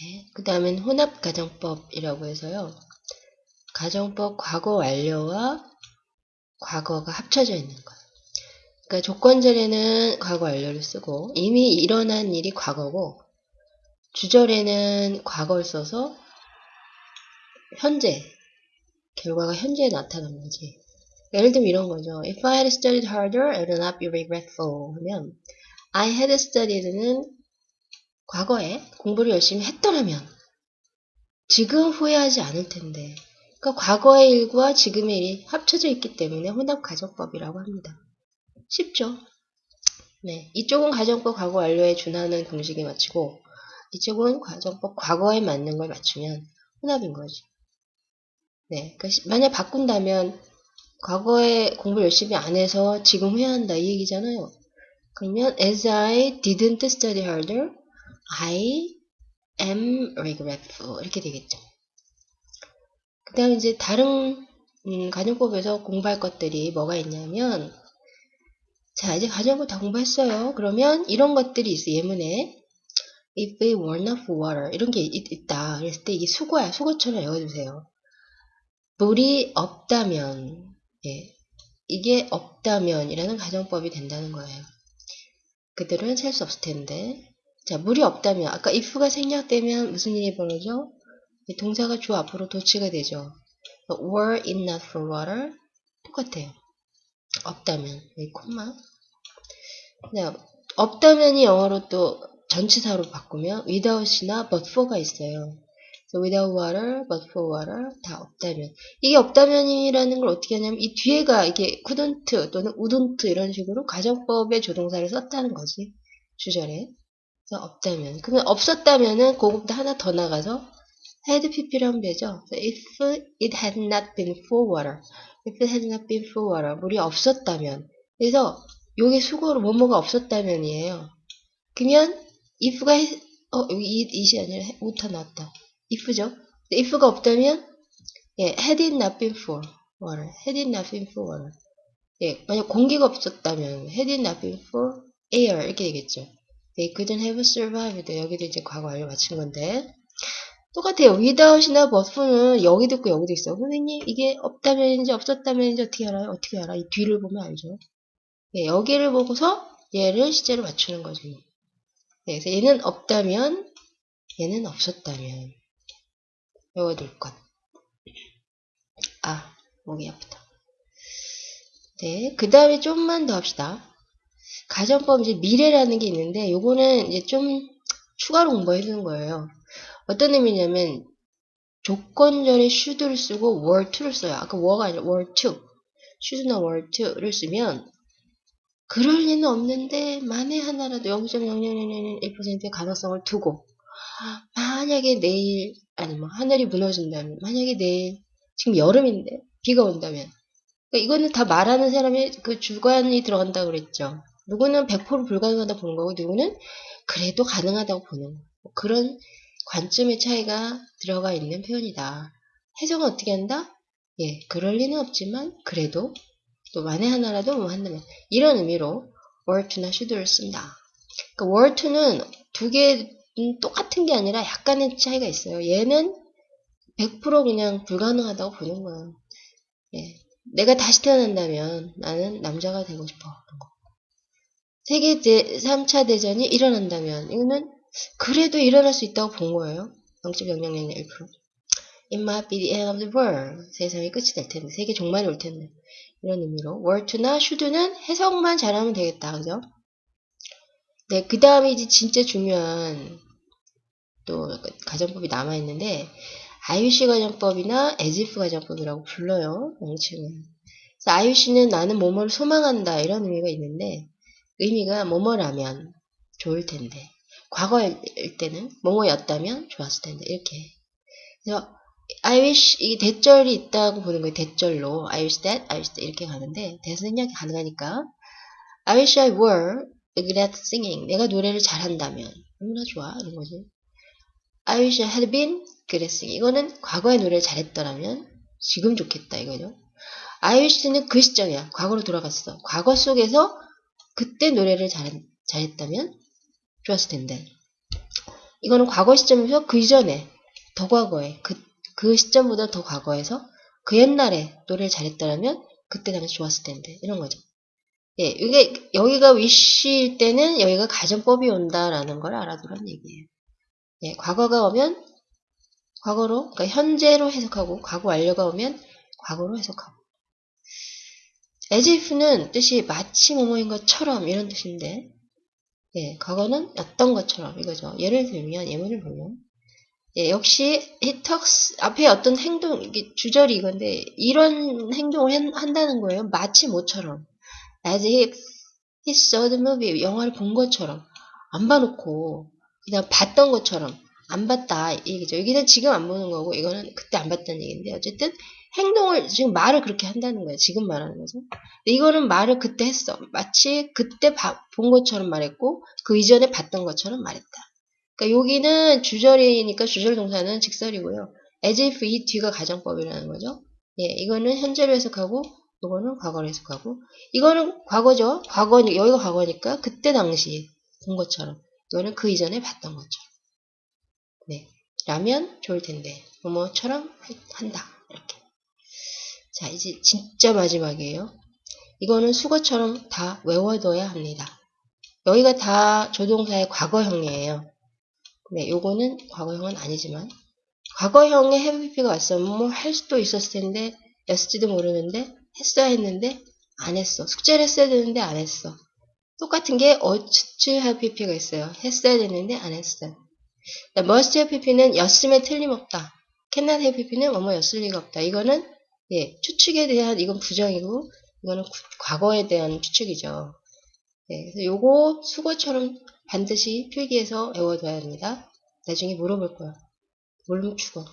네, 그 다음엔 혼합가정법이라고 해서요. 가정법 과거 완료와 과거가 합쳐져 있는 거예요. 그러니까 조건절에는 과거 완료를 쓰고 이미 일어난 일이 과거고 주절에는 과거를 써서 현재 결과가 현재에 나타난 거지. 예를 들면 이런 거죠. If I had studied harder, I would not be regretful. 하면 I had studied는 과거에 공부를 열심히 했더라면 지금 후회하지 않을 텐데 그러니까 과거의 일과 지금의 일이 합쳐져 있기 때문에 혼합 가정법이라고 합니다. 쉽죠? 네, 이쪽은 가정법 과거 완료에 준하는 공식에 맞추고 이쪽은 가정법 과거에 맞는 걸 맞추면 혼합인 거지. 네, 그러니까 만약 바꾼다면 과거에 공부 열심히 안 해서 지금 후회한다 이 얘기잖아요. 그러면 as I didn't study harder, I am regretful 이렇게 되겠죠. 그 다음 이제 다른 음, 가정법에서 공부할 것들이 뭐가 있냐면 자 이제 가정법 다 공부했어요. 그러면 이런 것들이 있어 예문에 if they were for water 이런 게 있, 다 그랬을 때 이게 수거야 수거처럼 외워주세요. 물이 없다면 예, 이게 없다면이라는 가정법이 된다는 거예요. 그들은 살수 없을 텐데 자 물이 없다면 아까 if가 생략되면 무슨 일이 벌어져? 동사가 주 앞으로 도치가 되죠. were it not for water 똑같아요. 없다면 여기 콤마 자, 없다면이 영어로 또 전치사로 바꾸면 without이나 but for가 있어요. Without water, but for water 다 없다면 이게 없다면이라는 걸 어떻게 하냐면 이 뒤에가 이게 couldn't 또는 wouldn't 이런 식으로 가정법의 조동사를 썼다는 거지 주절에 없다면 그러면 없었다면은 그것보다 하나 더 나가서 had pp를 하면 되죠. If it had not been for water, if it had not been for water 물이 없었다면 그래서 요게 수고로 뭐뭐가 없었다면이에요. 그러면 if가 어 여기 이, it이 아니라 우타 나왔다. if죠. if가 없다면 예, had it not been for water, had it not been for water. 예, 만약 공기가 없었다면 had it not been for air 이렇게 되겠죠. They couldn't have survived. 여기도 이제 과거 완료 맞춘 건데 똑같아요. without이나 but는 여기도 있고 여기도 있어. 선생님 이게 없다면인지 없었다면인지 어떻게 알아요? 어떻게 알아? 이 뒤를 보면 알죠. 예, 여기를 보고서 얘를 시제로 맞추는 거죠. 네, 그래서 얘는 없다면 얘는 없었다면 외워둘 것. 아, 목이 아프다. 네, 그 다음에 좀만 더 합시다. 가정법 이제 미래라는 게 있는데 요거는 이제 좀 추가로 공부해 주는 거예요. 어떤 의미냐면 조건절에 should를 쓰고 were to를 써요. 아까 were가 아니라 were to. should나 were to를 쓰면 그럴 리는 없는데 만에 하나라도 0.0001%의 가능성을 두고 만약에 내일 아니 뭐 하늘이 무너진다면 만약에 내일 지금 여름인데 비가 온다면 그러니까 이거는 다 말하는 사람의 그 주관이 들어간다고 그랬죠. 누구는 100% 불가능하다고 보는 거고 누구는 그래도 가능하다고 보는 거. 뭐 그런 관점의 차이가 들어가 있는 표현이다. 해석은 어떻게 한다? 예, 그럴 리는 없지만 그래도 또 만에 하나라도 뭐 한다면 이런 의미로 were to나 should를 쓴다. 그러니까 were to는 두 개 똑같은 게 아니라 약간의 차이가 있어요. 얘는 100% 그냥 불가능하다고 보는 거예요. 예. 내가 다시 태어난다면 나는 남자가 되고 싶어. 세계 제 3차 대전이 일어난다면 이거는 그래도 일어날 수 있다고 본 거예요. 0.0001%. It might be the end of the world. 세상이 끝이 될 텐데, 세계 종말이 올 텐데. 이런 의미로 to나 should는 해석만 잘하면 되겠다. 그죠? 네, 그 다음에 이제 진짜 중요한 또 가정법이 남아있는데, IUC 가정법이나 as-if 가정법이라고 불러요. 명칭은. IUC는 나는 뭐뭐를 소망한다 이런 의미가 있는데 의미가 뭐뭐라면 좋을 텐데 과거일 때는 뭐뭐였다면 좋았을 텐데 이렇게 그래서 I wish 이게 대절이 있다고 보는 거예요. 대절로 I wish that, I wish that 이렇게 가는데 대선 생략이 가능하니까 I wish I were good at singing. 내가 노래를 잘한다면 얼마나 좋아 이런 거죠. I wish I had been good at singing. 이거는 과거에 노래를 잘했더라면 지금 좋겠다 이거죠. I wish는 그 시점이야. 과거로 돌아갔어. 과거 속에서 그때 노래를 잘, 잘했다면 좋았을 텐데. 이거는 과거 시점에서 그 이전에, 더 과거에, 그, 그 시점보다 더 과거에서 그 옛날에 노래를 잘했다면 그때 당시 좋았을 텐데. 이런 거죠. 예, 이게, 여기가 wish일 때는 여기가 가정법이 온다라는 걸 알아두란 얘기예요. 예, 과거가 오면 과거로, 그러니까 현재로 해석하고, 과거 완료가 오면 과거로 해석하고. As if는 뜻이 마치 뭐뭐인 것처럼 이런 뜻인데, 예, 과거는 어떤 것처럼 이거죠. 예를 들면, 예문을 보면, 예, 역시 he talks, 앞에 어떤 행동, 이게 주절이 이건데, 이런 행동을 한, 한다는 거예요. 마치 뭐처럼. as if he saw the movie, 영화를 본 것처럼. 안 봐놓고, 그냥 봤던 것처럼. 안 봤다, 이 얘기죠. 여기는 지금 안 보는 거고, 이거는 그때 안 봤다는 얘기인데, 어쨌든, 행동을, 지금 말을 그렇게 한다는 거예요. 지금 말하는 거죠. 이거는 말을 그때 했어. 마치 그때 봐- 본 것처럼 말했고, 그 이전에 봤던 것처럼 말했다. 그러니까 여기는 주절이니까 주절 동사는 직설이고요. as if 이 뒤가 가정법이라는 거죠. 예, 이거는 현재로 해석하고, 이거는 과거로 해석하고, 이거는 과거죠. 과거, 여기가 과거니까 그때 당시 본 것처럼, 이거는 그 이전에 봤던 것처럼. 네. 라면 좋을 텐데, 뭐뭐처럼 한다. 이렇게. 자, 이제 진짜 마지막이에요. 이거는 수거처럼 다 외워둬야 합니다. 여기가 다 조동사의 과거형이에요. 네, 요거는 과거형은 아니지만, 과거형의 해피가 왔으면 뭐 할 수도 있었을 텐데, 였을지도 모르는데, 했어야 했는데, 안 했어. 숙제를 했어야 되는데, 안 했어. 똑같은 게 어츠 have pp가 있어요. 했어야 되는데, 안 했어요. must have pp는 였음에 틀림없다. have pp는 뭐뭐였을 리가 없다. 이거는 예, 추측에 대한 이건 부정이고 이거는 구- 과거에 대한 추측이죠. 예, 그래서 요거 수거처럼 반드시 필기해서 외워둬야 합니다. 나중에 물어볼 거야. 죽어.